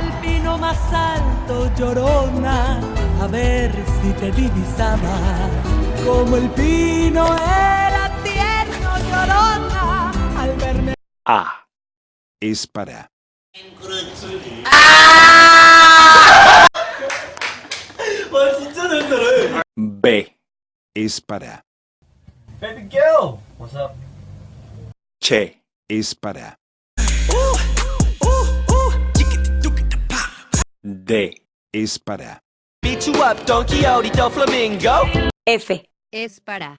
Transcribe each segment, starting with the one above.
al pino más alto, llorona, a ver si te divisaba. Como el pino era tierno, llorona, al verme. A. es para, 와 진짜 잘 따라해. B. es para, Baby girl. What's up? Che. es para, D. es para, Beat you up, Don Quixote, the flamingo. F. Es para.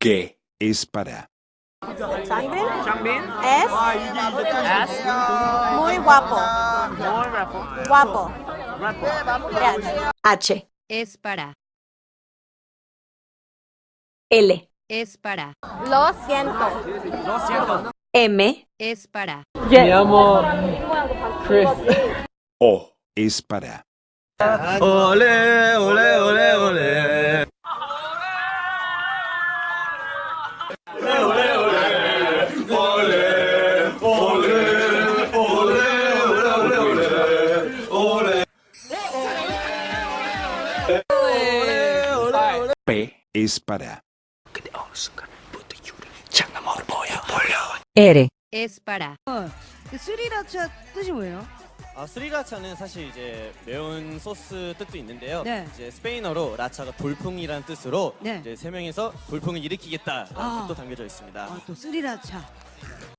G. es para, Changbin es muy guapo. Guapo. Yes. H. Es para. L. Es para. Lo siento. M. Es para. O. es para, Ole, ole, ole, ole. P. es para, R. Es para. 스리라차 뜻이 뭐예요? 아, 스리라차는 사실 이제 매운 소스 뜻도 있는데요. 네. 이제 스페인어로 라차가 돌풍이라는 뜻으로 네. 이제 세 명이서 돌풍을 일으키겠다라는 아. 뜻도 담겨져 있습니다. 아, 또 스리라차.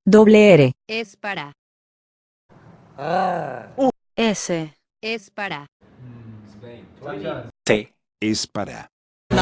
Doble R. Es para. S. Es para. T. es para,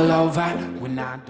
all over when I don't.